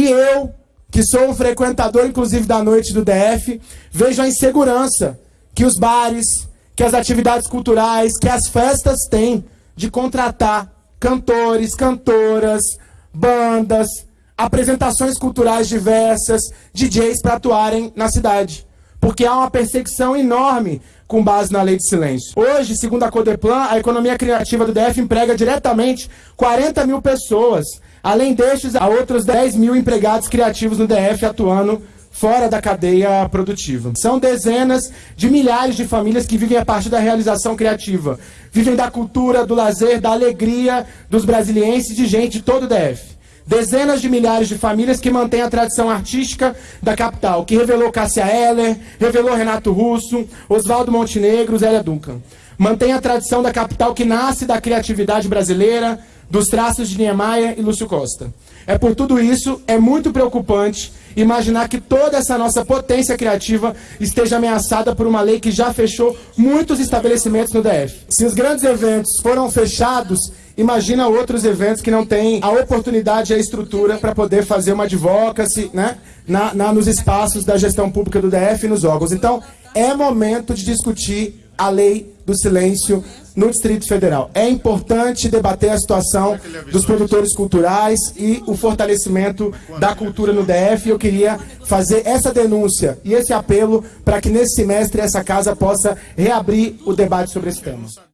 E eu, que sou um frequentador, inclusive, da noite do DF, vejo a insegurança que os bares, que as atividades culturais, que as festas têm de contratar cantores, cantoras, bandas, apresentações culturais diversas, DJs para atuarem na cidade. Porque há uma perseguição enorme com base na lei de silêncio. Hoje, segundo a Codeplan, a economia criativa do DF emprega diretamente 40 mil pessoas. Além destes, há outros 10 mil empregados criativos no DF atuando fora da cadeia produtiva. São dezenas de milhares de famílias que vivem a partir da realização criativa. Vivem da cultura, do lazer, da alegria dos brasilienses e de gente de todo o DF. Dezenas de milhares de famílias que mantêm a tradição artística da capital, que revelou Cássia Eller, revelou Renato Russo, Oswaldo Montenegro, Zélia Duncan. Mantém a tradição da capital que nasce da criatividade brasileira, dos traços de Niemeyer e Lúcio Costa. É por tudo isso, é muito preocupante imaginar que toda essa nossa potência criativa esteja ameaçada por uma lei que já fechou muitos estabelecimentos no DF. Se os grandes eventos foram fechados, imagina outros eventos que não têm a oportunidade e a estrutura para poder fazer uma advocacy né, na, na, nos espaços da gestão pública do DF e nos órgãos. Então, é momento de discutir a lei do silêncio no Distrito Federal. É importante debater a situação dos produtores culturais e o fortalecimento da cultura no DF. Eu queria fazer essa denúncia e esse apelo para que nesse semestre essa casa possa reabrir o debate sobre esse tema.